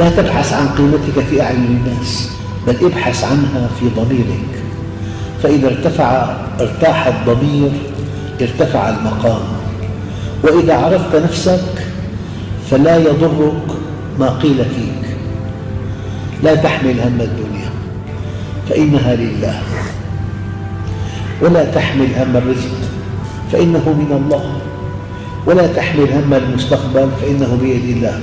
لا تبحث عن قيمتك في أعين الناس بل ابحث عنها في ضميرك. فإذا ارتفع ارتاح الضمير ارتفع المقام. وإذا عرفت نفسك فلا يضرك ما قيل فيك. لا تحمل هم الدنيا فإنها لله. ولا تحمل هم الرزق فإنه من الله. ولا تحمل هم المستقبل فإنه بيد الله.